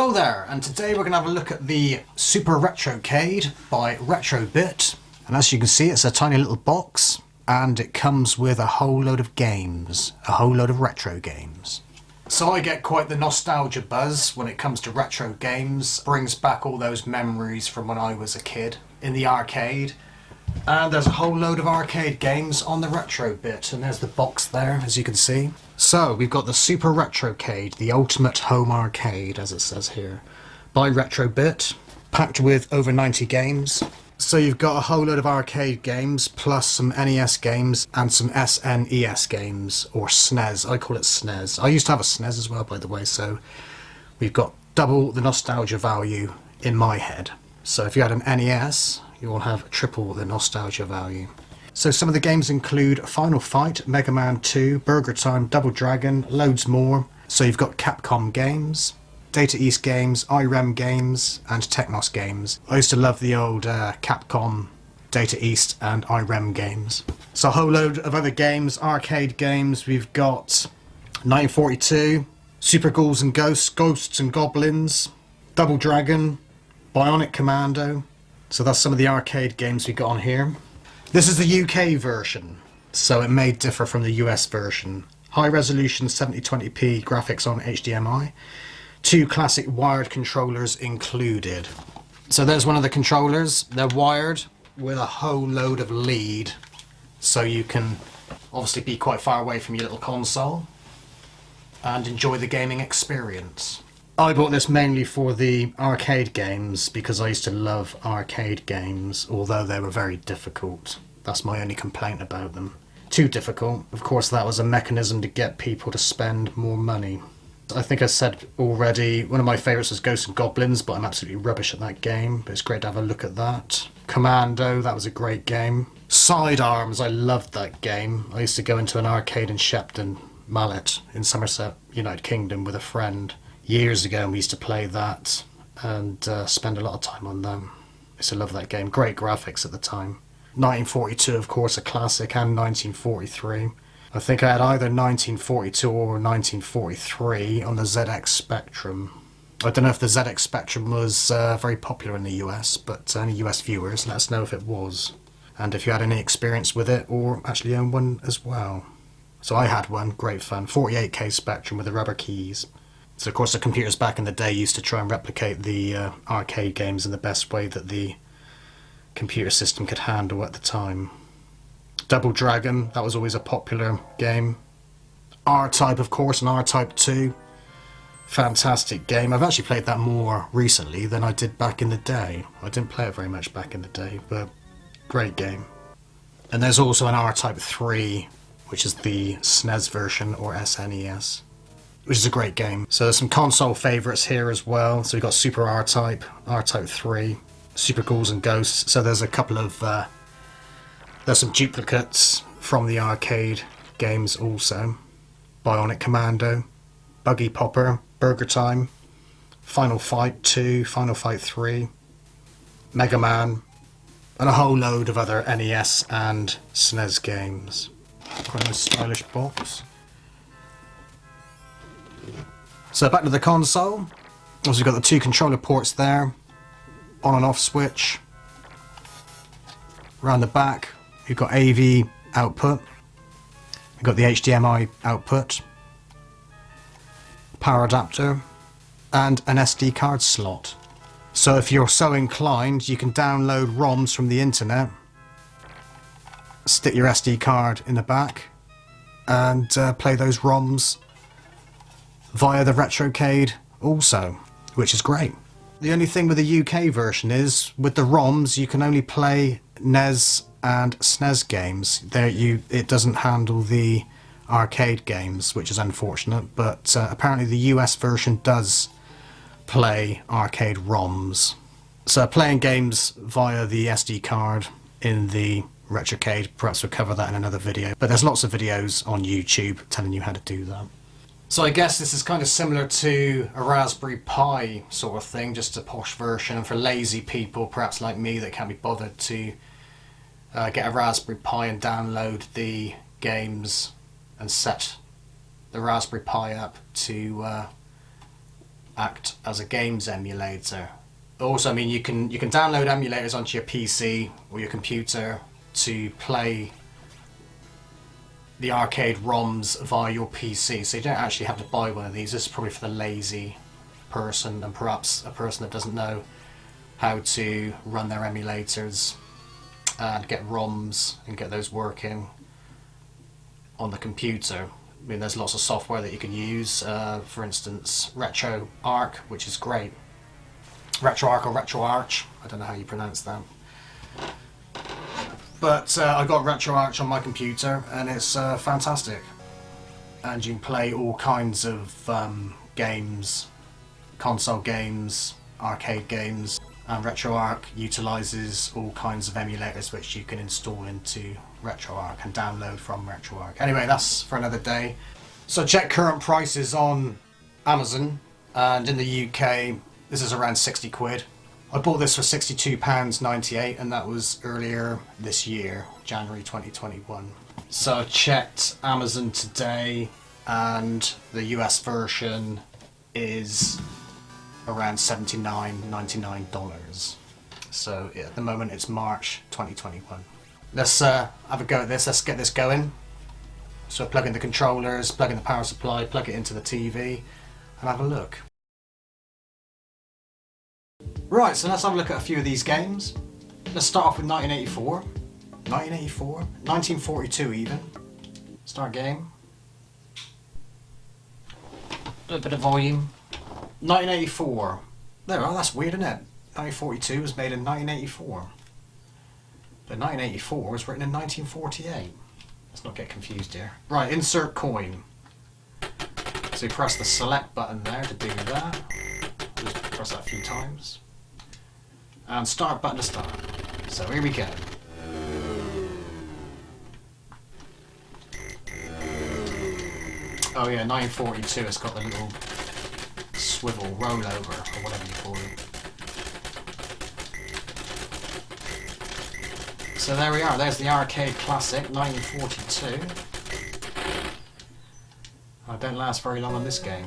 Hello there, and today we're going to have a look at the Super Retrocade by Retrobit. And as you can see, it's a tiny little box, and it comes with a whole load of games, a whole load of retro games. So I get quite the nostalgia buzz when it comes to retro games. Brings back all those memories from when I was a kid in the arcade. And there's a whole load of arcade games on the Retrobit, and there's the box there, as you can see. So, we've got the Super Retrocade, the ultimate home arcade, as it says here, by Retrobit, packed with over 90 games. So you've got a whole load of arcade games, plus some NES games, and some SNES games, or SNES, I call it SNES. I used to have a SNES as well, by the way, so we've got double the nostalgia value in my head. So if you had an NES, you will have triple the nostalgia value. So some of the games include Final Fight, Mega Man 2, Burger Time, Double Dragon, loads more. So you've got Capcom games, Data East games, IREM games, and Technos games. I used to love the old uh, Capcom, Data East, and IREM games. So a whole load of other games, arcade games. We've got 1942, Super Ghouls and Ghosts, Ghosts and Goblins, Double Dragon, Bionic Commando. So that's some of the arcade games we got on here. This is the UK version, so it may differ from the US version. High resolution 7020p graphics on HDMI. Two classic wired controllers included. So there's one of the controllers. They're wired with a whole load of lead, so you can obviously be quite far away from your little console and enjoy the gaming experience. I bought this mainly for the arcade games because I used to love arcade games, although they were very difficult. That's my only complaint about them. Too difficult. Of course, that was a mechanism to get people to spend more money. I think I said already, one of my favourites was Ghosts and Goblins, but I'm absolutely rubbish at that game. But it's great to have a look at that. Commando, that was a great game. Sidearms, I loved that game. I used to go into an arcade in Shepton Mallet in Somerset, United Kingdom with a friend years ago and we used to play that and uh, spend a lot of time on them. I used to love that game. Great graphics at the time. 1942, of course, a classic, and 1943. I think I had either 1942 or 1943 on the ZX Spectrum. I don't know if the ZX Spectrum was uh, very popular in the US, but any US viewers, let us know if it was. And if you had any experience with it, or actually own one as well. So I had one, great fun. 48k Spectrum with the rubber keys. So of course the computers back in the day used to try and replicate the uh, arcade games in the best way that the computer system could handle at the time. Double Dragon, that was always a popular game. R-Type of course and R-Type 2. Fantastic game. I've actually played that more recently than I did back in the day. I didn't play it very much back in the day, but great game. And there's also an R-Type 3, which is the SNES version or SNES which is a great game. So there's some console favourites here as well. So we've got Super R-Type, R-Type 3, Super Ghouls and Ghosts. So there's a couple of, uh, there's some duplicates from the arcade games also. Bionic Commando, Buggy Popper, Burger Time, Final Fight 2, Final Fight 3, Mega Man, and a whole load of other NES and SNES games. Quite a stylish box. So back to the console. Also we've got the two controller ports there. On and off switch. Around the back, you've got AV output. You've got the HDMI output. Power adapter. And an SD card slot. So if you're so inclined, you can download ROMs from the internet. Stick your SD card in the back. And uh, play those ROMs via the Retrocade also, which is great. The only thing with the UK version is, with the ROMs, you can only play NES and SNES games. There, you it doesn't handle the arcade games, which is unfortunate, but uh, apparently the US version does play arcade ROMs. So playing games via the SD card in the Retrocade, perhaps we'll cover that in another video, but there's lots of videos on YouTube telling you how to do that. So I guess this is kind of similar to a Raspberry Pi sort of thing, just a posh version. And for lazy people, perhaps like me, that can't be bothered to uh, get a Raspberry Pi and download the games and set the Raspberry Pi up to uh, act as a games emulator. Also, I mean, you can you can download emulators onto your PC or your computer to play the arcade ROMs via your PC. So you don't actually have to buy one of these. This is probably for the lazy person and perhaps a person that doesn't know how to run their emulators and get ROMs and get those working on the computer. I mean, there's lots of software that you can use. Uh, for instance, RetroArch, which is great. RetroArch or RetroArch, I don't know how you pronounce that. But uh, I got RetroArch on my computer and it's uh, fantastic. And you can play all kinds of um, games, console games, arcade games. And RetroArch utilises all kinds of emulators which you can install into RetroArch and download from RetroArch. Anyway, that's for another day. So check current prices on Amazon and in the UK this is around 60 quid. I bought this for £62.98 and that was earlier this year, January 2021. So I checked Amazon today and the US version is around $79, $99. So at the moment it's March 2021. Let's uh, have a go at this, let's get this going. So plug in the controllers, plug in the power supply, plug it into the TV and have a look. Right, so let's have a look at a few of these games. Let's start off with 1984. 1984? 1942 even. Start game. A bit of volume. 1984. There, that's weird, isn't it? 1942 was made in 1984. But 1984 was written in 1948. Let's not get confused here. Right, insert coin. So you press the select button there to do that. Just press that a few times and start button to start. So here we go. Oh yeah, 942, it's got the little swivel rollover, or whatever you call it. So there we are, there's the arcade classic, 1942. I don't last very long on this game.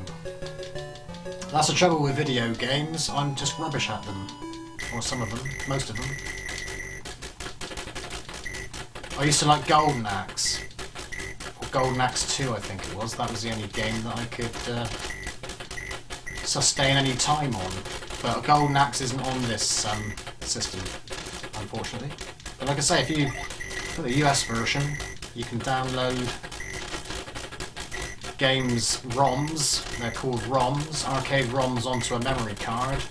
That's the trouble with video games, I'm just rubbish at them. Or some of them. Most of them. I used to like Golden Axe. Or Golden Axe 2, I think it was. That was the only game that I could uh, sustain any time on. But Golden Axe isn't on this um, system, unfortunately. But like I say, if you put the US version, you can download games ROMs, they're called ROMs, arcade ROMs onto a memory card,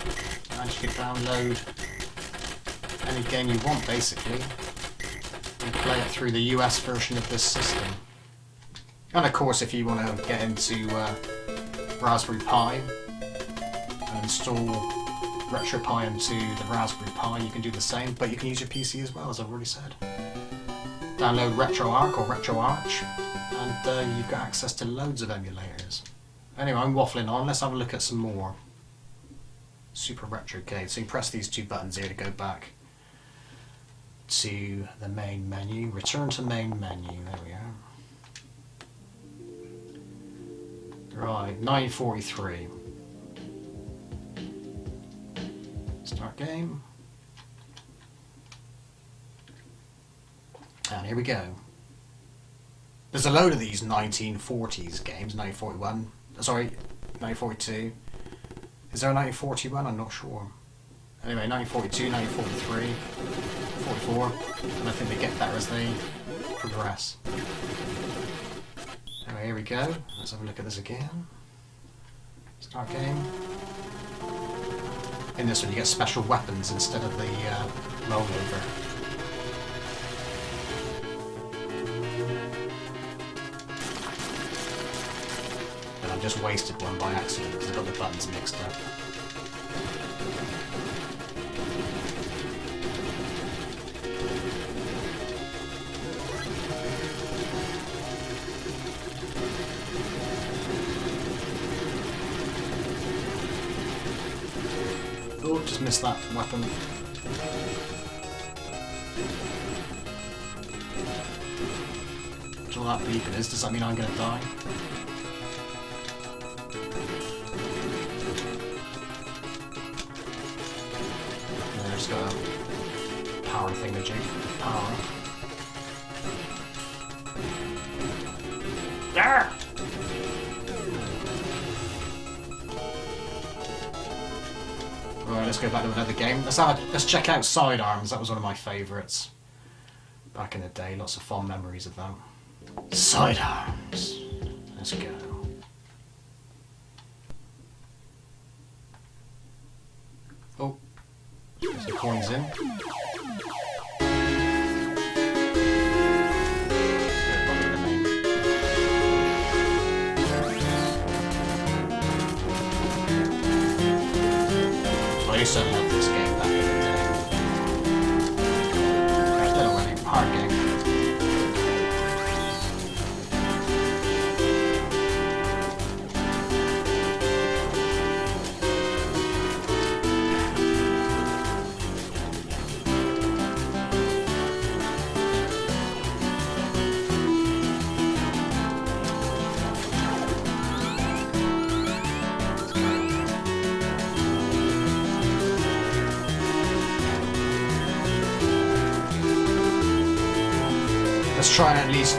and you can download any game you want basically and play it through the US version of this system. And of course if you want to get into uh, Raspberry Pi and install RetroPie into the Raspberry Pi you can do the same but you can use your PC as well as I've already said. Download RetroArch or RetroArch and uh, you've got access to loads of emulators. Anyway, I'm waffling on, let's have a look at some more. Super Retro Retrocade. So you press these two buttons here to go back to the main menu. Return to main menu. There we are. Right, 943. Start game. And here we go. There's a load of these 1940s games, 1941, sorry, 1942, is there a 1941? I'm not sure. Anyway, 1942, 1943, 44, and I think they get better as they progress. Anyway, here we go. Let's have a look at this again. Start game. In this one you get special weapons instead of the uh, rollover. And I've just wasted one by accident because I got the buttons mixed up. purchase that weapon. That's all that beeping is. Does that mean I'm going to die? And I just got a power thing to Power. There! Go back to another game. Let's have a, let's check out Sidearms. That was one of my favourites back in the day. Lots of fond memories of that. Sidearms. Let's go. Oh, there's some coins in. I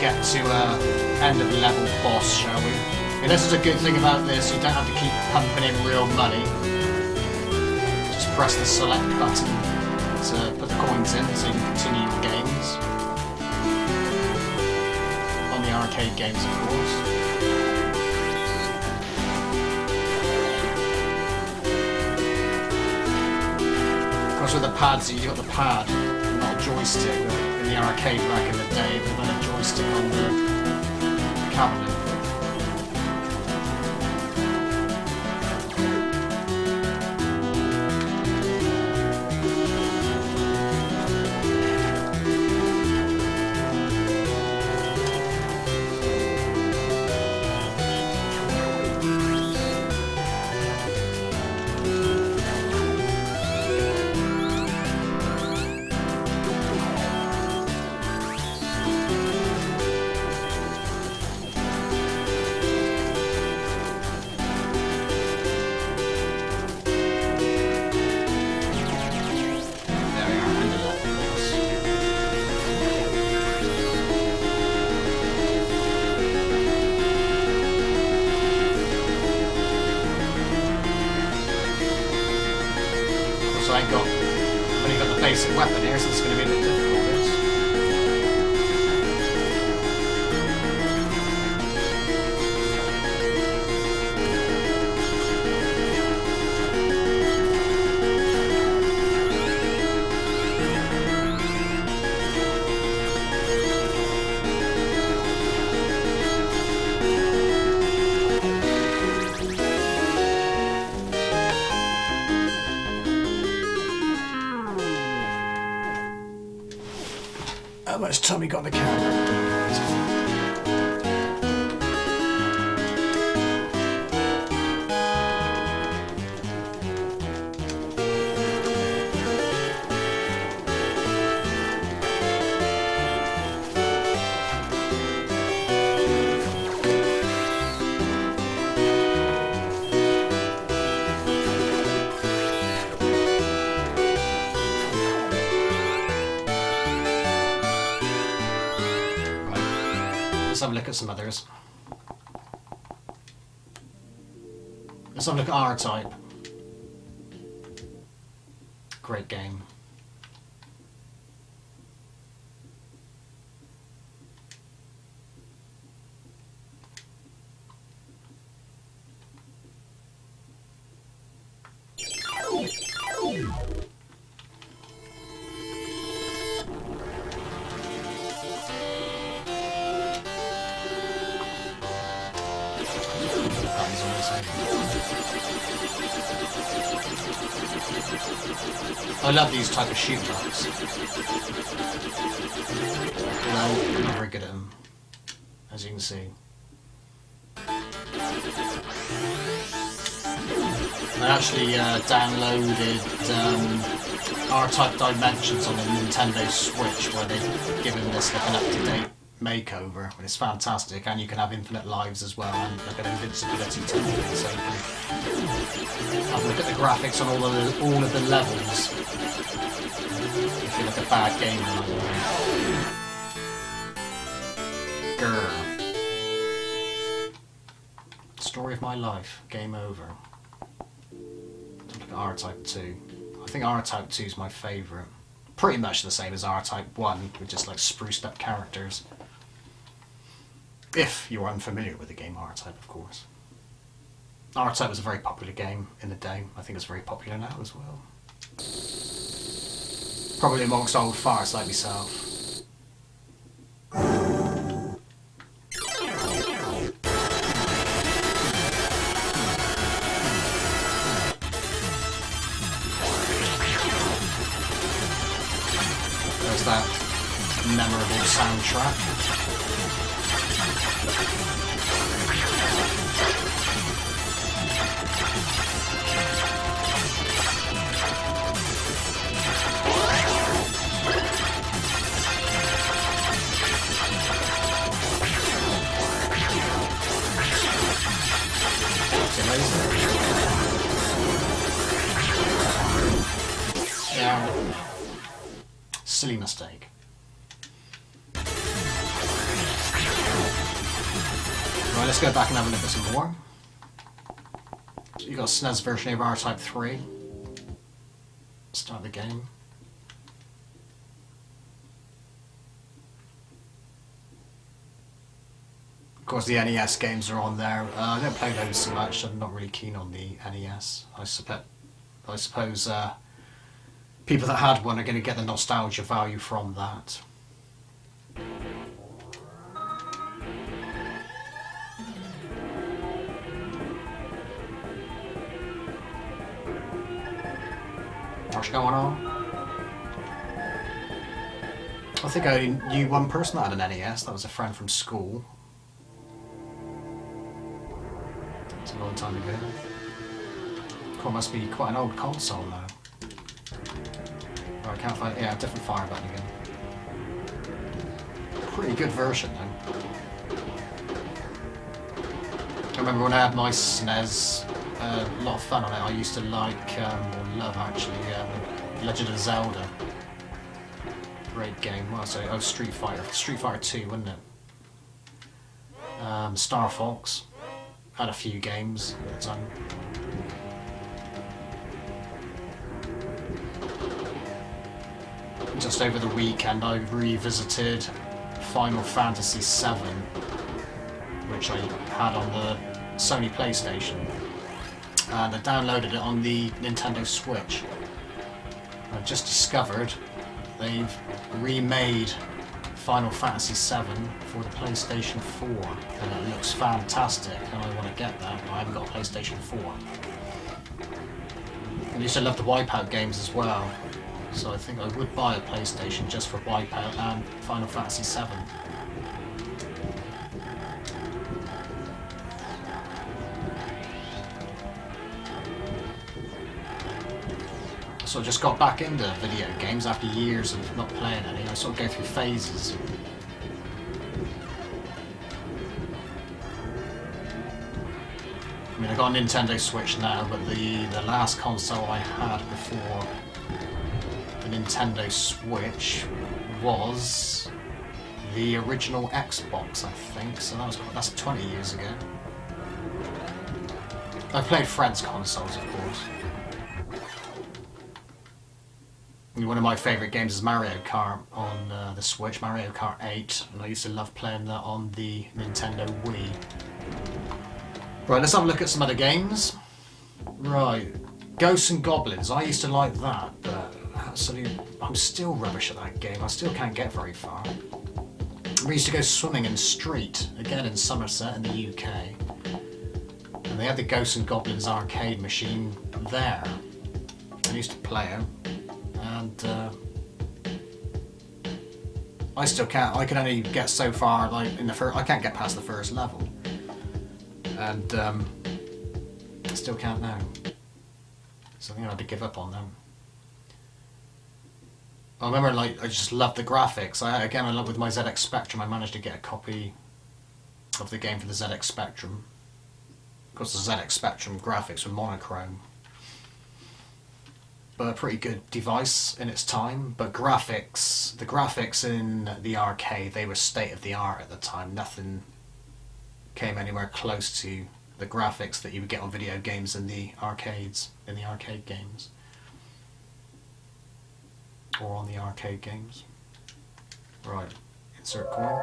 get to uh, end of level boss, shall we? Yeah, this is a good thing about this, you don't have to keep pumping in real money. Just press the select button to put the coins in so you can continue your games. On the arcade games, of course. Of course, with the pads, you got the pad, not a joystick. In the arcade back in the day, a on. How much time you got the camera? Some others. Let's have a look at R-Type. Great game. Love these type of shoot ups. Although I'm very good at them, as you can see. I actually uh, downloaded um, R-Type Dimensions on the Nintendo Switch, where they've given this like an up-to-date makeover, and it's fantastic, and you can have infinite lives as well, and like an invincibility to it, so have a look at the graphics on all of the, all of the levels. Look at bad game Grr. Story of my life, game over. At R-Type 2. I think R-Type 2 is my favourite pretty much the same as R-Type 1, with just like spruced up characters. If you're unfamiliar with the game R-Type, of course. R-Type was a very popular game in the day. I think it's very popular now as well. Probably amongst old farts like myself. There's that memorable soundtrack. Go back and have a look at some more. You got SNES version of R-Type 3. Start the game. Of course, the NES games are on there. Uh, I don't play those so much. I'm not really keen on the NES. I, suppe I suppose uh, people that had one are going to get the nostalgia value from that. Going on? I think I knew one person that had an NES, that was a friend from school. It's a long time ago. It must be quite an old console though. I can't find... Yeah, different fire button again. Pretty good version, though. I remember when I had my SNES, a lot of fun on it. I used to like, um, or love actually, um, Legend of Zelda. Great game. Was it? Oh, Street Fighter. Street Fighter 2, wasn't it? Um, Star Fox. Had a few games at the time. just over the weekend I revisited Final Fantasy VII, which I had on the Sony PlayStation, Uh, and I downloaded it on the Nintendo Switch. I've just discovered they've remade Final Fantasy VII for the PlayStation 4, and it looks fantastic, and I want to get that, but I haven't got a PlayStation 4. I used to love the Wipeout games as well, so I think I would buy a PlayStation just for Wipeout and Final Fantasy VII. So I just got back into video games after years of not playing any. I sort of go through phases. I mean, I got a Nintendo Switch now, but the, the last console I had before the Nintendo Switch was the original Xbox, I think. So that was that's 20 years ago. I played Fred's consoles, of course. One of my favourite games is Mario Kart on uh, the Switch, Mario Kart 8, and I used to love playing that on the Nintendo Wii. Right, let's have a look at some other games. Right, Ghosts and Goblins, I used to like that, but absolute... I'm still rubbish at that game. I still can't get very far. We used to go swimming in Street, again in Somerset in the UK. And they had the Ghosts and Goblins arcade machine there. I used to play it. And... Uh, I still can't. I can only get so far, like, in the first... I can't get past the first level. And, um... I still can't now. So I think I had to give up on them. I remember, like, I just loved the graphics. I again, I love with my ZX Spectrum. I managed to get a copy of the game for the ZX Spectrum. Of course, the ZX Spectrum graphics were monochrome, a pretty good device in its time. But graphics, the graphics in the arcade, they were state of the art at the time. Nothing came anywhere close to the graphics that you would get on video games in the arcades, in the arcade games or on the arcade games. Right, insert coin.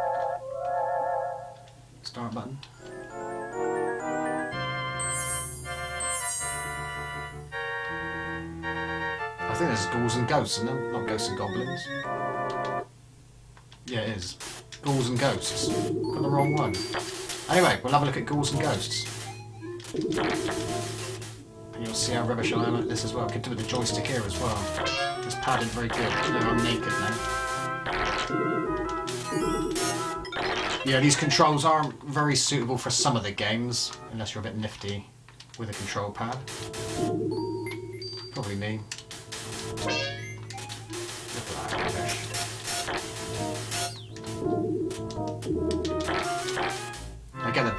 Start button. Think there's ghouls and ghosts in them, not ghosts and goblins. Yeah, it is. Ghouls and ghosts. Got the wrong one. Anyway, we'll have a look at ghouls and ghosts. And you'll see how rubbish I am at this as well. I could do with the joystick here as well. It's padded very good. No, I'm naked now. Yeah, these controls aren't very suitable for some of the games, unless you're a bit nifty with a control pad. Probably me.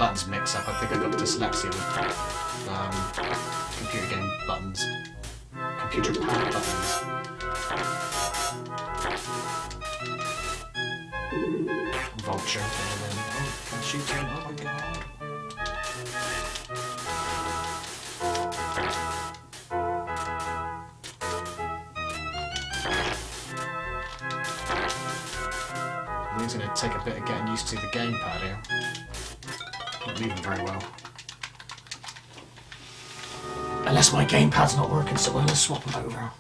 Buttons mixed up. I think I got dyslexia with um, computer game buttons. Computer pad buttons. Vulture. Oh, can shoot him. Oh my god. It's going to take a bit of getting used to the gamepad here. Not moving very well. Unless my gamepad's not working, so we'll swap them over.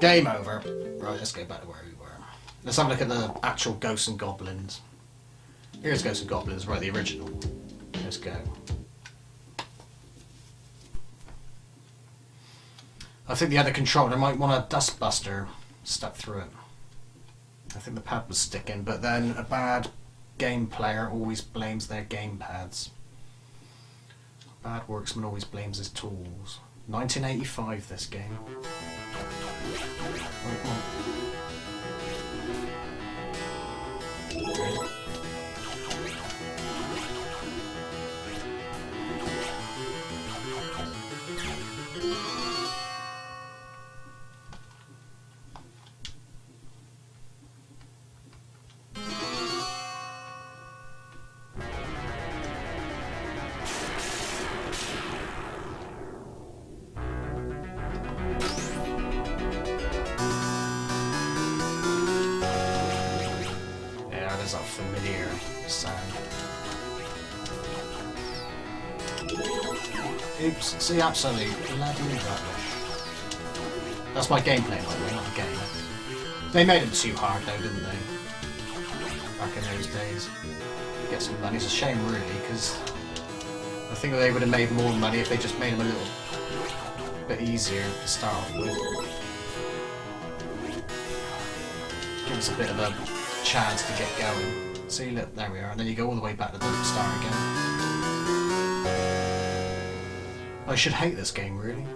Game over. Right, let's go back to where we were. Let's have a look at the actual Ghosts and Goblins. Here's Ghosts and Goblins, right, the original. Let's go. I think the other controller might want a dustbuster stuck through it. I think the pad was sticking, but then a bad game player always blames their game pads. Bad worksman always blames his tools. 1985, this game. Right, come Oops, see, absolutely bloody rubbish. That's my gameplay, by the way, not the game. They made them too hard, though, didn't they? Back in those days. Get some money. It's a shame, really, because I think they would have made more money if they just made them a little bit easier to start off with. Give us a bit of a chance to get going. See, look, there we are. And then you go all the way back to the start again. I should hate this game, really.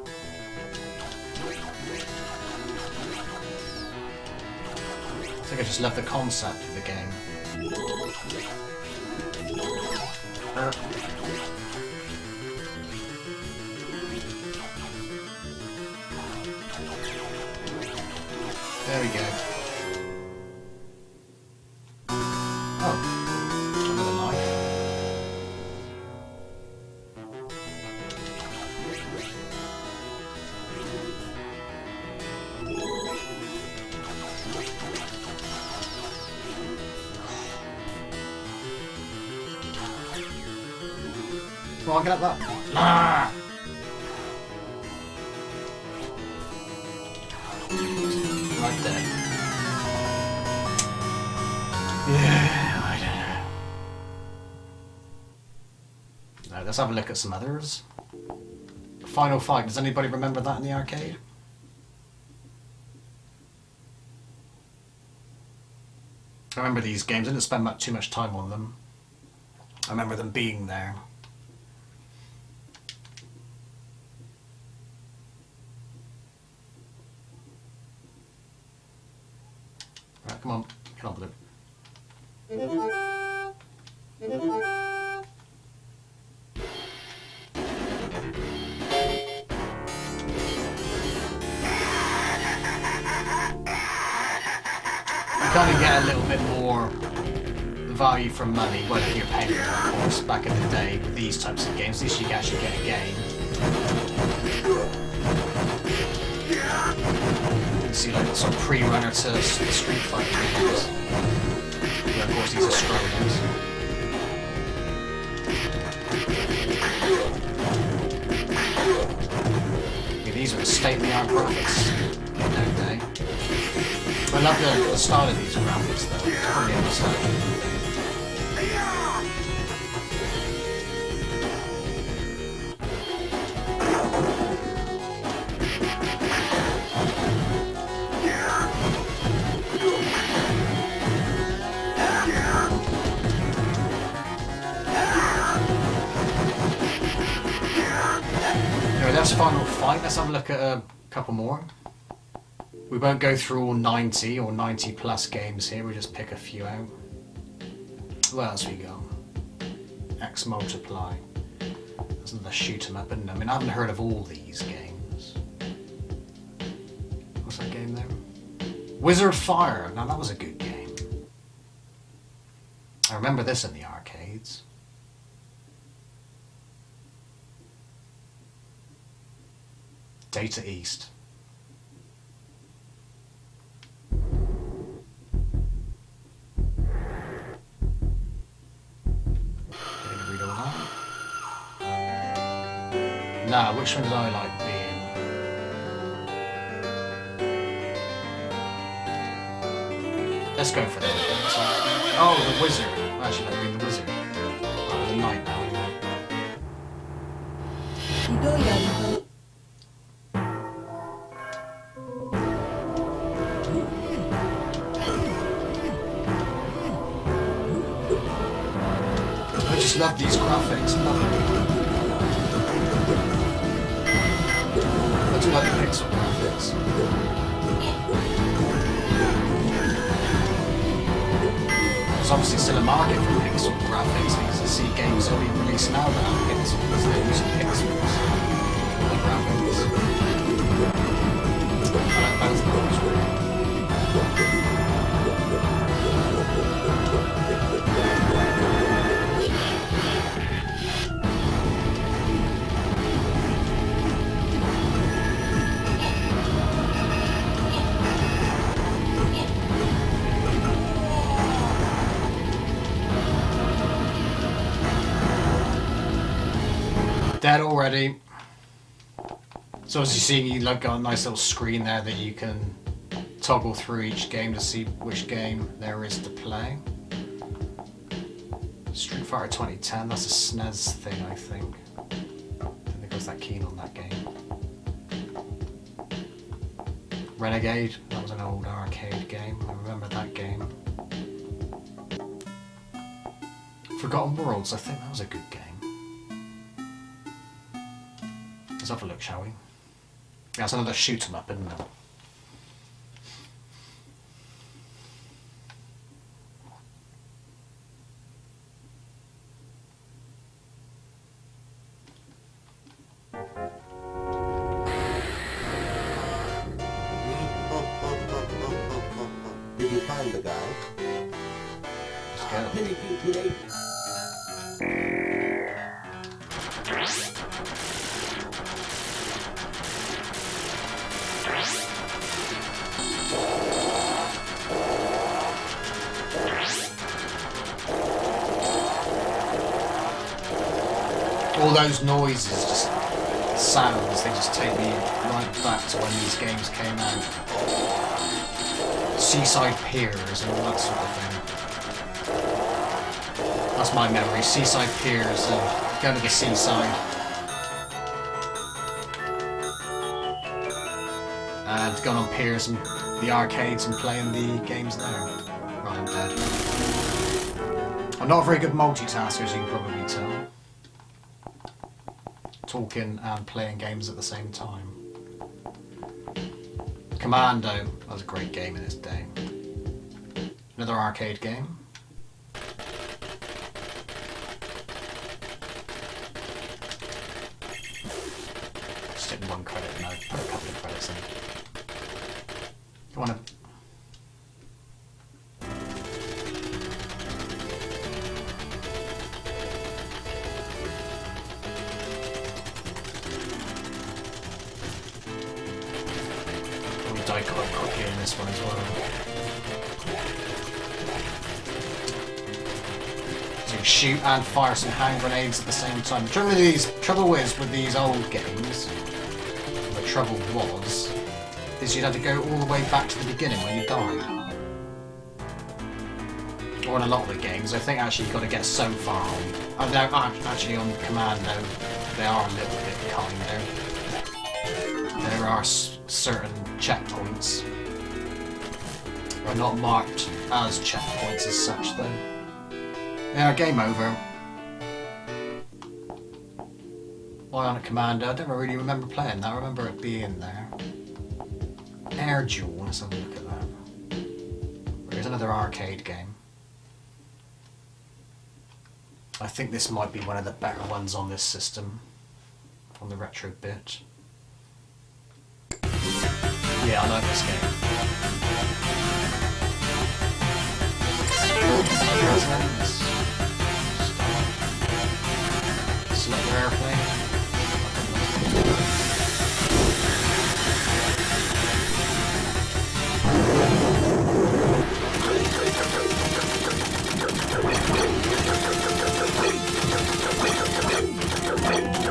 I think I just love the concept of the game. There we go. On, get up that. Right there. Yeah, I don't know. Now, let's have a look at some others. Final Fight. Does anybody remember that in the arcade? I remember these games. I didn't spend much, too much time on them. I remember them being there. Come on. Get on with it. You kind of get a little bit more value for money, whether you're paying for course, back in the day with these types of games. At least you actually get a game. See like some pre-runner to Street Fighter games. Yeah, of course these are. Yeah, these are the state-of-the-art graphics in day. I love the, the style of these graphics though. It's probably understand. Final fight. Let's have a look at a couple more. We won't go through all 90 or 90 plus games here, we'll just pick a few out. What else we got? X Multiply. That's another shoot 'em up, isn't? I mean, I haven't heard of all these games. What's that game there? Wizard Fire. Now, that was a good game. I remember this in the arcades. Data East. That. Um, nah, which one did I like being? Let's go for the Oh, the wizard. Actually like being the wizard. Oh, the knight So as you see, you like got a nice little screen there that you can toggle through each game to see which game there is to play. Street Fighter 2010, that's a SNES thing, I think. I think I was that keen on that game. Renegade, that was an old arcade game. I remember that game. Forgotten Worlds, I think that was a good game. Let's have a look, shall we? That's another shoot 'em up, isn't it? Those noises, just sounds, they just take me right back to when these games came out. Seaside Piers and all that sort of thing. That's my memory. Seaside Piers uh, and going to the seaside. And going on piers and the arcades and playing the games there. Right, I'm dead. I'm not a very good multitasker, as you can probably. Talking and playing games at the same time. Commando, was a great game in its day. Another arcade game. Shoot and hand grenades at the same time. Trouble these, trouble is with these old games, the trouble was, is you'd have to go all the way back to the beginning when you died. Or in a lot of the games, I think actually you've got to get so far on. Act- actually on Commando, they are a little bit kinder. There are certain checkpoints. Are not marked as checkpoints as such, though. Yeah, game over. Why on a Commando? I don't really remember playing that. I remember it being there. Air Duel, let's have a look at that. There's another arcade game. I think this might be one of the better ones on this system. On the retro bit. Yeah, I like this game. Airplane.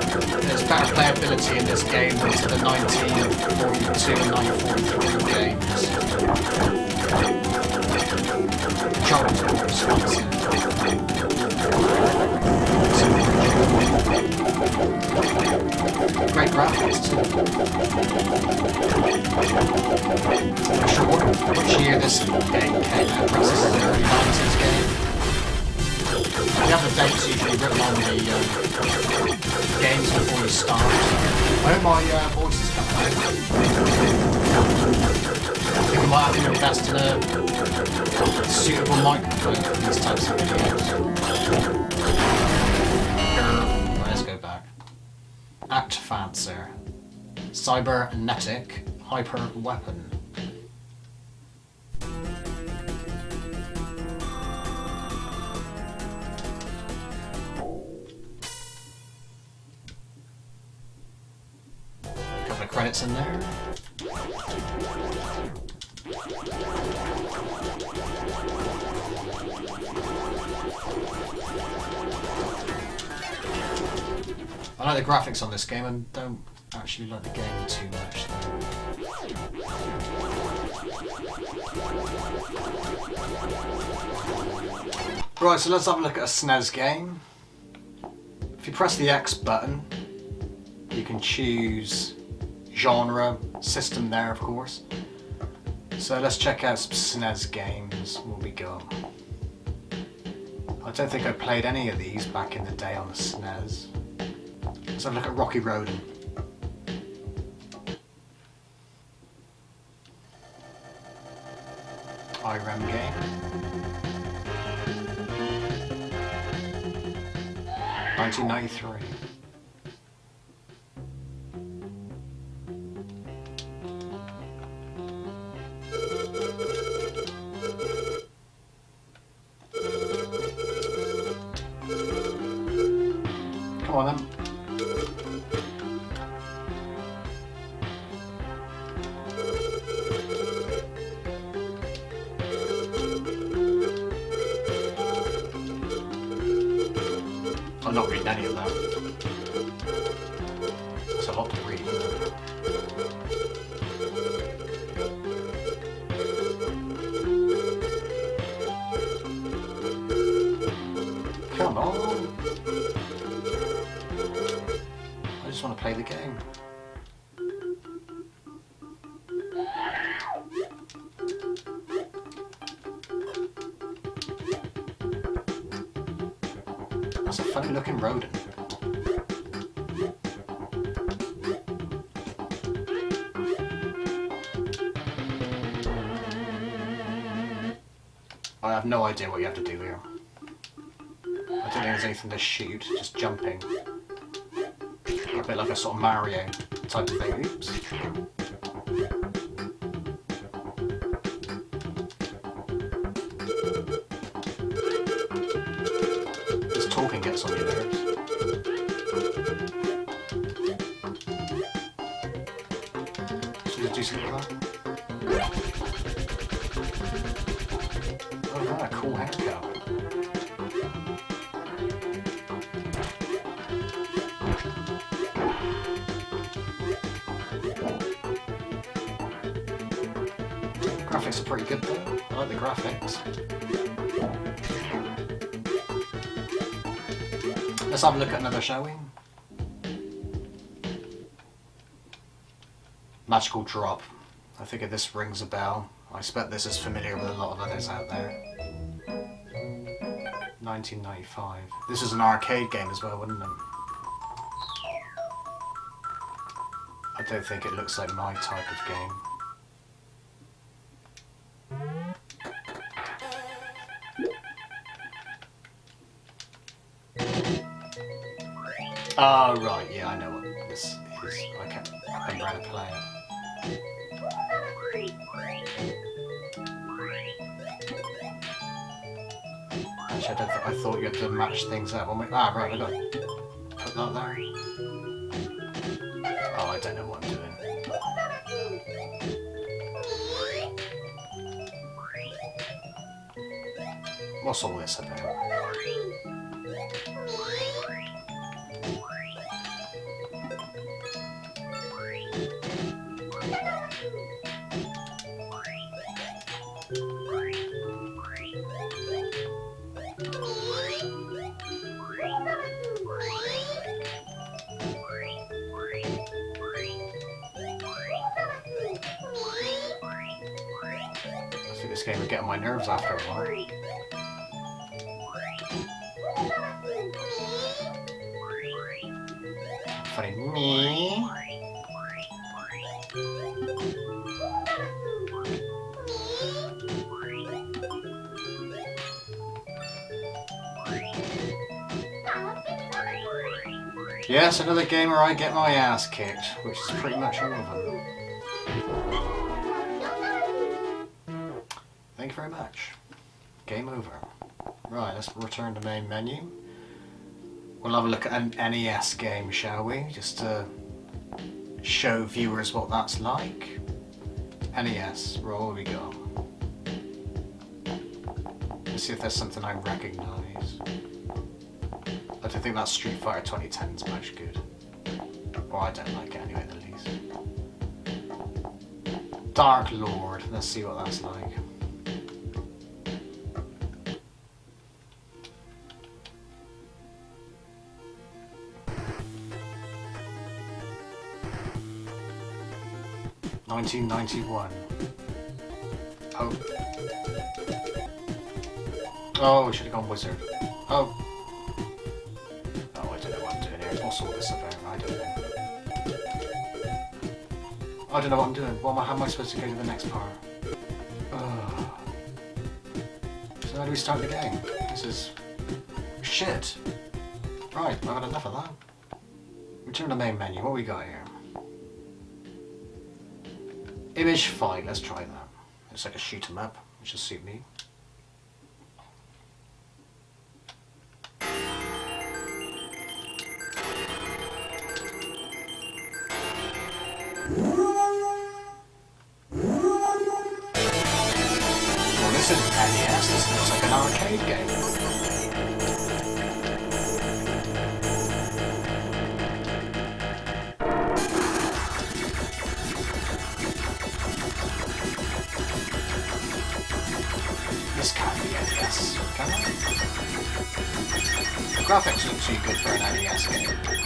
There's better playability in this game than to the 1942 and 1943 games. Are. Great graphics. Not sure what, which year this game came out, perhaps this is an early 90s game. The other dates usually written on the uh, games before you start. I hope my uh, voice is coming out. I we might have to invest in a suitable microphone for these types of videos. Let's go back. Act Fancer. Cybernetic Hyper Weapon. In there. I like the graphics on this game and don't actually like the game too much. Though. Right, so let's have a look at a SNES game. If you press the X button, you can choose genre, system there of course. So let's check out some SNES games when we go. I don't think I played any of these back in the day on the SNES. Let's have a look at Rocky Rodent. IREM game. 1993. No idea what you have to do here. I don't think there's anything to shoot, just jumping. A bit like a sort of Mario type of thing. Oops. This talking gets on your nerves. Should we do something with that? Let's have a look at another, shall we? Magical Drop. I figure this rings a bell. I expect this is familiar with a lot of others out there. 1995. This is an arcade game as well, wouldn't it? I don't think it looks like my type of game. Oh, right, yeah, I know what this is. I can't. Umbrella Player. I, don't th- I thought you had to match things up. Ah, right, I got put that there. Oh, I don't know what I'm doing. What's all this about? Yes, another game where I get my ass kicked, which is pretty much all of them. Thank you very much. Game over. Right, let's return to main menu. We'll have a look at an NES game, shall we? Just to show viewers what that's like. NES, roll we go. Let's see if there's something I recognise. I think that Street Fighter 2010 is much good. Or I don't like it anyway, at least. Dark Lord, let's see what that's like. Nineteen ninety one. Oh. Oh, we should have gone wizard. I don't know what I'm doing. What am I, how am I supposed to go to the next part? Ugh. So how do we start the game? This is... Shit. Right, I've had enough of that. Return to the main menu. What we got here? Image fight. Let's try that. It's like a shoot 'em up, which will suit me. This isn't NES. This looks like an arcade game. This can't be NES, can it? The graphics look too good for an NES game.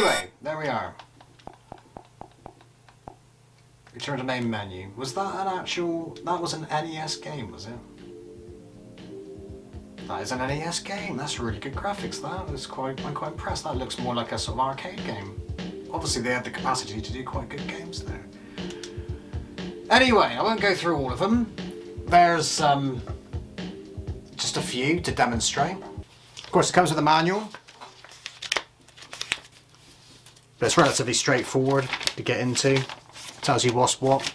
Anyway, there we are. Return to main menu. Was that an actual... That was an NES game, was it? That is an NES game. That's really good graphics. That quite. I'm quite impressed. That looks more like a sort of arcade game. Obviously, they had the capacity to do quite good games there. Anyway, I won't go through all of them. There's um, just a few to demonstrate. Of course, it comes with a manual. But it's relatively straightforward to get into. It Tells you what's what.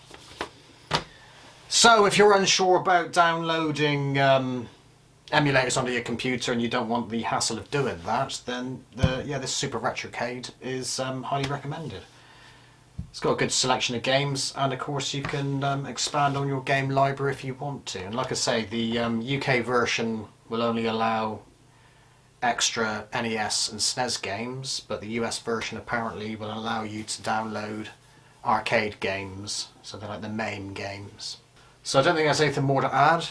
So if you're unsure about downloading um, emulators onto your computer and you don't want the hassle of doing that, then the yeah this Super Retrocade is um, highly recommended. It's got a good selection of games, and of course you can um, expand on your game library if you want to. And like I say, the um, UK version will only allow extra NES and SNES games, but the US version apparently will allow you to download arcade games, so they're like the main games. So I don't think there's anything more to add.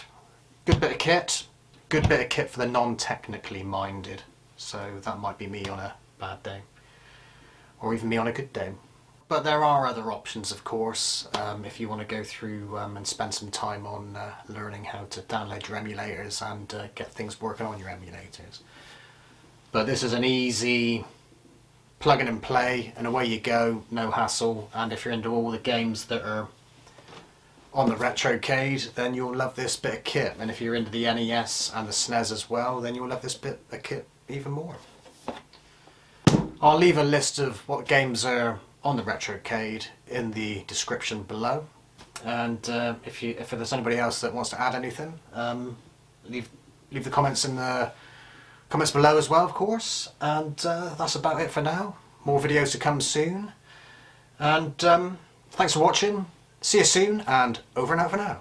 Good bit of kit, good bit of kit for the non-technically minded. So that might be me on a bad day, or even me on a good day. But there are other options, of course, um, if you want to go through um, and spend some time on uh, learning how to download your emulators and uh, get things working on your emulators. But this is an easy plug in and play and away you go, no hassle. And if you're into all the games that are on the Retrocade, then you'll love this bit of kit. And if you're into the NES and the SNES as well, then you'll love this bit of kit even more. I'll leave a list of what games are on the Retrocade in the description below. And uh, if you if there's anybody else that wants to add anything, um, leave leave the comments in the comments below as well, of course. And uh, that's about it for now. More videos to come soon. And um, thanks for watching. See you soon, and over and out for now.